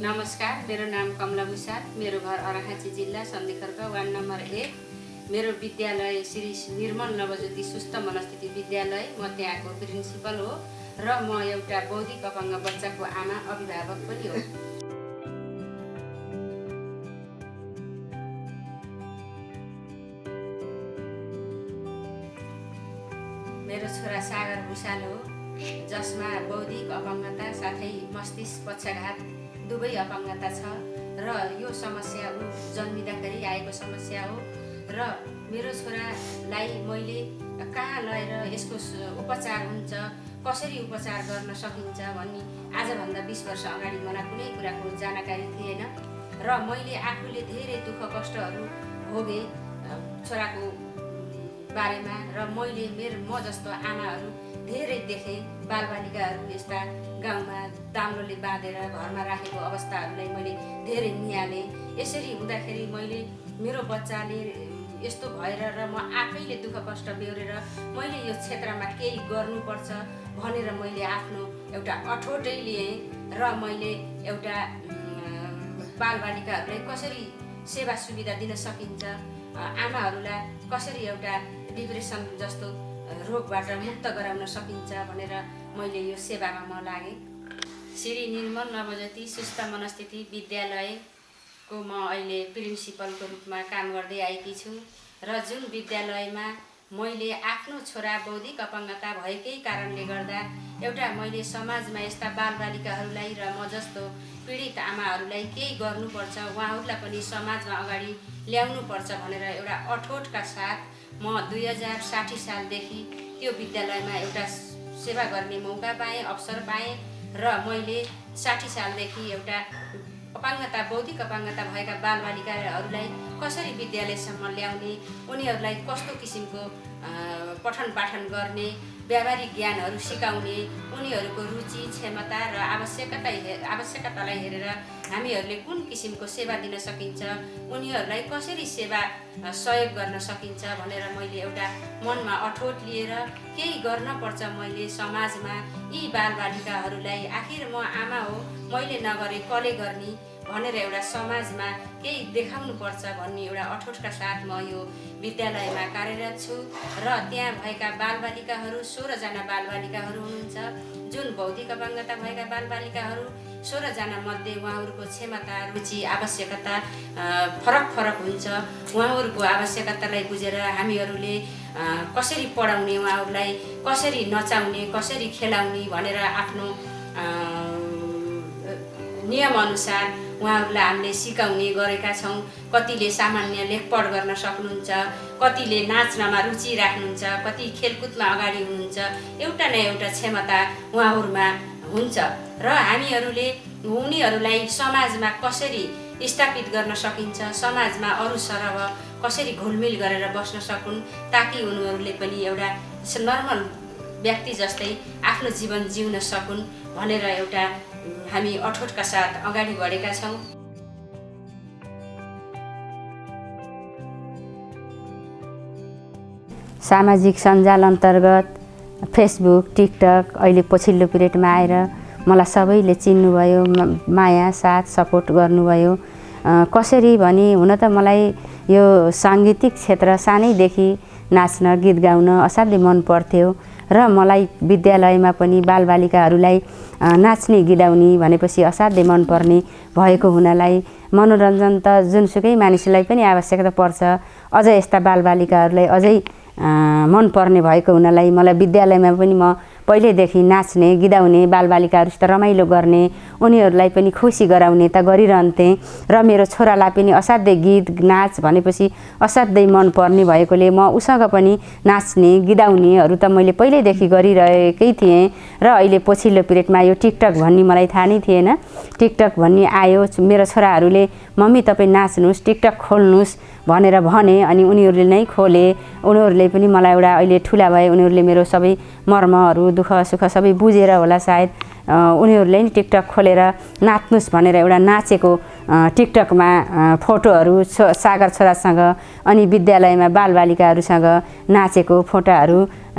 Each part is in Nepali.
नमस्कार मेरो नाम कमला भूषाल मेरो घर अराखाँची जिल्ला सन्धिखर्क वार्ड नम्बर एक। मेरो विद्यालय श्री निर्मल नवज्योति सुस्त मनस्थिति विद्यालय म त्यहाँको प्रिन्सिपल हो र म एउटा बौद्धिक अपाङ्ग बच्चाको आमा अभिभावक पनि हो। मेरो छोरा सागर भूषाल हो जसमा बौद्धिक अपाङ्गता साथै मस्तिष्क पक्षघात दुवै अपाङ्गता छ र यो समस्या ऊ जन्मिँदाखेरि आएको समस्या हो र मेरो छोरालाई मैले कहाँ लगेर यसको उपचार हुन्छ कसरी उपचार गर्न सकिन्छ भन्ने आजभन्दा बिस वर्ष अगाडि मलाई कुनै कुराको जानकारी थिएन र मैले आफूले धेरै दुःख कष्टहरू भोगेँ छोराको बारेमा र मैले मेरो म जस्तो आमाहरू धेरै देखेँ। बालबालिकाहरू यस्ता गाउँमा दाम्लोले बाँधेर घरमा राखेको अवस्थाहरूलाई मैले धेरै निहालेँ। यसरी हुँदाखेरि मैले मेरो बच्चाले यस्तो भएर र म आफैले दुःख कष्ट बेहोरेर मैले यो क्षेत्रमा केही गर्नुपर्छ भनेर मैले आफ्नो एउटा अठोटै लिएँ र मैले एउटा बालबालिकाहरूलाई कसरी सेवा सुविधा दिन सकिन्छ आमाहरूलाई कसरी एउटा डिप्रेसन जस्तो रोगबाट मुक्त गराउन सकिन्छ भनेर मैले यो सेवामा म लागेँ। श्री निर्मल नवज्योति सुस्त मनस्थिति विद्यालयको म अहिले प्रिन्सिपलको रूपमा काम गर्दै आएकी छु र जुन विद्यालयमा मैले आफ्नो छोरा बौद्धिक अपाङ्गता भएकै कारणले गर्दा एउटा मैले समाजमा यस्ता बालबालिकाहरूलाई र म जस्तो पीडित आमाहरूलाई केही गर्नुपर्छ उहाँहरूलाई पनि समाजमा अगाडि ल्याउनुपर्छ भनेर एउटा अठोटका साथ म दुई हजार साठी सालदेखि त्यो विद्यालयमा एउटा सेवा गर्ने मौका पाएँ अवसर पाएँ र मैले साठी सालदेखि एउटा अपाङ्गता बौद्धिक अपाङ्गता भएका बालबालिकाहरूलाई कसरी विद्यालयसम्म ल्याउने उनीहरूलाई कस्तो किसिमको पठन पाठन गर्ने व्यावहारिक ज्ञानहरू सिकाउने उनीहरूको रुचि क्षमता र आवश्यकता आवश्यकतालाई हेरेर हामीहरूले कुन किसिमको सेवा दिन सकिन्छ उनीहरूलाई कसरी सेवा सहयोग गर्न सकिन्छ भनेर मैले एउटा मनमा अठोट लिएर केही गर्नपर्छ मैले समाजमा। यी बालबालिकाहरूलाई आखिर म आमा हो मैले नगरे कसले गर्ने भनेर एउटा समाजमा केही देखाउनुपर्छ भन्ने एउटा अठोटका साथ म यो विद्यालयमा कार्यरत छु। र त्यहाँ भएका बालबालिकाहरू सोह्रजना बालबालिकाहरू हुनुहुन्छ। जुन बौद्धिक अपाङ्गता भएका बालबालिकाहरू सोह्रजना मध्ये उहाँहरूको क्षमता रुचि आवश्यकता फरक फरक हुन्छ। उहाँहरूको आवश्यकतालाई बुझेर हामीहरूले कसरी पढाउने उहाँहरूलाई कसरी नचाउने कसरी खेलाउने भनेर आफ्नो नियमअनुसार उहाँहरूलाई हामीले सिकाउने गरेका छौँ। कतिले सामान्य लेखपढ गर्न सक्नुहुन्छ कतिले नाच्नमा रुचि राख्नुहुन्छ कति खेलकुदमा अगाडि हुनुहुन्छ एउटा न एउटा क्षमता उहाँहरूमा हुन्छ र हामीहरूले उनीहरूलाई समाजमा कसरी स्थापित गर्न सकिन्छ समाजमा अरू सरह कसरी घुलमिल गरेर बस्न सकुन् ताकि उनीहरूले पनि एउटा नर्मल व्यक्ति जस्तै आफ्नो जीवन जिउन सकुन् भनेर एउटा हामी अठोटका साथ अगाडि बढेका छौँ। सामाजिक सञ्जाल अन्तर्गत फेसबुक टिकटक अहिले पछिल्लो पिरियडमा आएर मलाई सबैले चिन्नुभयो माया साथ सपोर्ट गर्नुभयो। कसरी भने हुन त मलाई यो साङ्गीतिक क्षेत्र सानैदेखि नाच्न गीत गाउन असाध्यै मन पर्थ्यो। र मलाई विद्यालयमा पनि बालबालिकाहरूलाई नाच्ने गिदाउने भनेपछि असाध्यै मनपर्ने भएको हुनालाई मनोरञ्जन त जुनसुकै मानिसलाई पनि आवश्यकता पर्छ। अझ यस्ता बालबालिकाहरूलाई अझै मनपर्ने भएको हुनालाई मलाई विद्यालयमा पनि म पहिल्यैदेखि नाच्ने गिदाउने बालबालिकाहरूसित रमाइलो गर्ने उनीहरूलाई पनि खुसी गराउने त गरिरहन्थेँ र मेरो छोरालाई पनि असाध्यै गीत नाच भनेपछि असाध्यै मनपर्ने भएकोले म उसँग पनि नाच्ने गिदाउनेहरू त मैले पहिल्यैदेखि गरिरहेकै थिएँ र अहिले पछिल्लो पिरियडमा यो टिकटक भन्ने मलाई थाहा नै थिएन। टिकटक भन्ने आयो मेरो छोराहरूले मम्मी तपाईँ नाच्नुहोस् टिकटक खोल्नुहोस् भनेर भने अनि उनीहरूले नै खोले। उनीहरूले पनि मलाई एउटा अहिले ठुला भए उनीहरूले मेरो सबै मर्महरू दुःख सुख सबै बुझेर होला सायद। उनीहरूले नि टिकटक खोलेर नाच्नुहोस् भनेर एउटा नाचेको टिकटकमा फोटोहरू छो सागर छोरासँग अनि विद्यालयमा बालबालिकाहरूसँग नाचेको फोटोहरू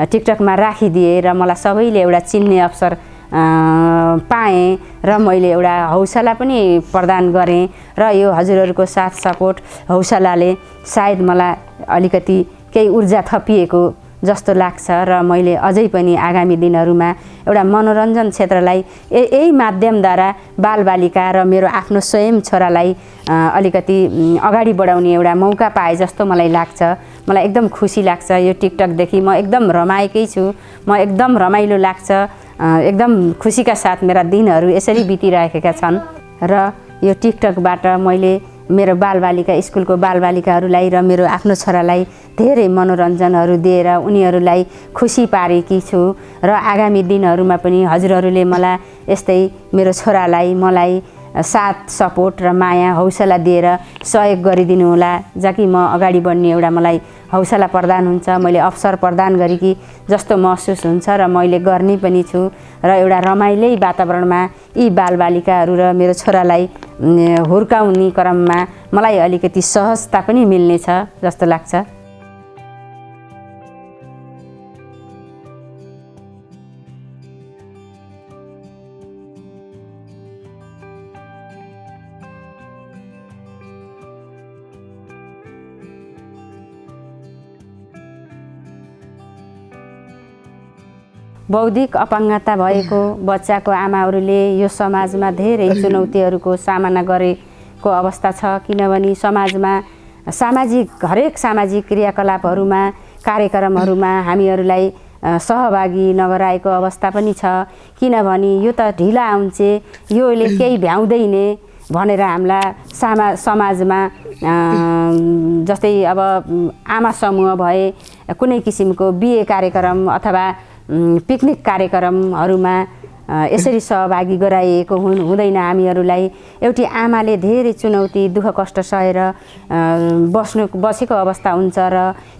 टिकटकमा राखिदिए र मलाई सबैले एउटा चिन्ने अवसर पाएँ र मैले एउटा हौसला पनि प्रदान गरेँ र यो हजुरहरूको साथ सपोर्ट हौसलाले सायद मलाई अलिकति केही ऊर्जा थपिएको जस्तो लाग्छ र मैले अझै पनि आगामी दिनहरूमा एउटा मनोरञ्जन क्षेत्रलाई यही माध्यमद्वारा बालबालिका र मेरो आफ्नो स्वयं छोरालाई अलिकति अगाडि बढाउने एउटा मौका पाए जस्तो मलाई लाग्छ। मलाई एकदम खुसी लाग्छ यो टिकटकदेखि। म एकदम रमाएकै छु। म एकदम रमाइलो लाग्छ। एकदम खुसीका साथ मेरा दिनहरू यसरी बितिरहेका छन्। र यो टिकटकबाट मैले मेरो बालबालिका स्कुलको बालबालिकाहरूलाई र मेरो आफ्नो छोरालाई धेरै मनोरञ्जनहरू दिएर उनीहरूलाई खुसी पारेकी छु र आगामी दिनहरूमा पनि हजुरहरूले मलाई यस्तै मेरो छोरालाई मलाई साथ सपोर्ट र माया हौसला दिएर सहयोग गरिदिनु होला। जहाँ म अगाडि बढ्ने एउटा मलाई हौसला प्रदान हुन्छ मैले अवसर प्रदान गरेकी जस्तो महसुस हुन्छ र मैले गर्ने पनि छु र एउटा रमाइलै वातावरणमा यी बालबालिकाहरू र मेरो छोरालाई हुर्काउने क्रममा मलाई अलिकति सहजता पनि मिल्नेछ जस्तो लाग्छ। बौद्धिक अपाङ्गता भएको बच्चाको आमाहरूले यो समाजमा धेरै चुनौतीहरूको सामना गरेको अवस्था छ। किनभने समाजमा सामाजिक हरेक सामाजिक क्रियाकलापहरूमा कार्यक्रमहरूमा हामीहरूलाई सहभागी नगराएको अवस्था पनि छ। किनभने यो त ढिला आउँछे योले केही भ्याउँदैन भनेर हामीलाई सामा समाजमा जस्तै अब आमा समूह भए कुनै किसिमको बिहे कार्यक्रम अथवा पिकनिक कार्यक्रमहरूमा यसरी सहभागी गराइएको हु हुँदैन हामीहरूलाई। एउटी आमाले धेरै चुनौती दुःख कष्ट सहेर बस्नु बसेको अवस्था हुन्छ र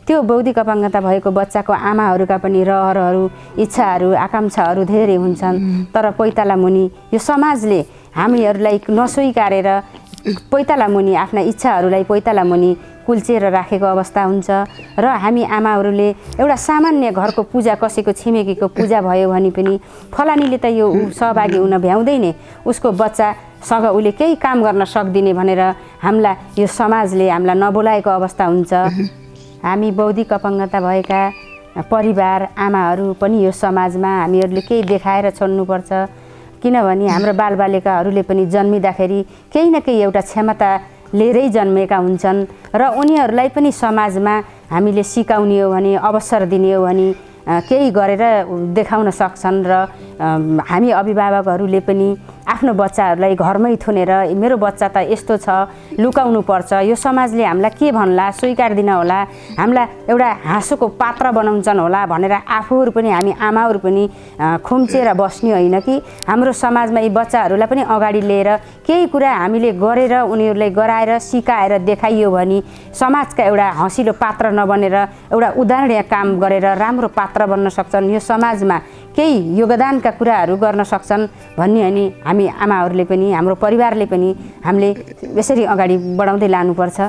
त्यो बौद्धिक अपाङ्गता भएको बच्चाको आमाहरूका पनि रहरहरू इच्छाहरू आकाङ्क्षाहरू धेरै हुन्छन्। तर पैताला मुनि यो समाजले हामीहरूलाई नस्वीकारेर पैताला मुनि आफ्ना इच्छाहरूलाई पैताला मुनि कुल्चेर राखेको अवस्था हुन्छ। र हामी आमाहरूले एउटा सामान्य घरको पूजा कसैको छिमेकीको पूजा भयो भने पनि फलानीले त यो सहभागी हुन भ्याउँदैन। उसको बच्चासँग उसले केही काम गर्न सक्दिने भनेर हामीलाई यो समाजले हामीलाई नबोलाएको अवस्था हुन्छ। हामी बौद्धिक अपाङ्गता भएका परिवार आमाहरू पनि यो समाजमा हामीहरूले केही देखाएर छोड्नुपर्छ। किनभने हाम्रो बालबालिकाहरूले पनि जन्मिँदाखेरि केही न केही एउटा क्षमता लिएरै जन्मेका हुन्छन् र उनीहरूलाई पनि समाजमा हामीले सिकाउने हो भने अवसर दिने हो भने केही गरेर देखाउन सक्छन् र हामी अभिभावकहरूले पनि आफ्नो बच्चाहरूलाई घरमै थुनेर मेरो बच्चा त यस्तो छ लुकाउनु पर्छ यो समाजले हामीलाई के भन्ला स्वीकार्दिन होला हामीलाई एउटा हाँसोको पात्र बनाउँछन् होला भनेर आफूहरू पनि हामी आमाहरू पनि खुम्चेर बस्ने होइन कि। हाम्रो समाजमा यी बच्चाहरूलाई पनि अगाडि लिएर केही कुरा हामीले गरेर उनीहरूलाई गराएर सिकाएर देखाइयो भने समाजका एउटा हँसिलो पात्र नबनेर एउटा उदाहरणीय काम गरेर राम्रो पात्र बन्न सक्छन्। यो समाजमा केही योगदानका कुराहरू गर्न सक्छन् भन्ने अनि हामी आमाहरूले पनि हाम्रो परिवारले पनि हामीले यसरी अगाडि बढाउँदै लानुपर्छ।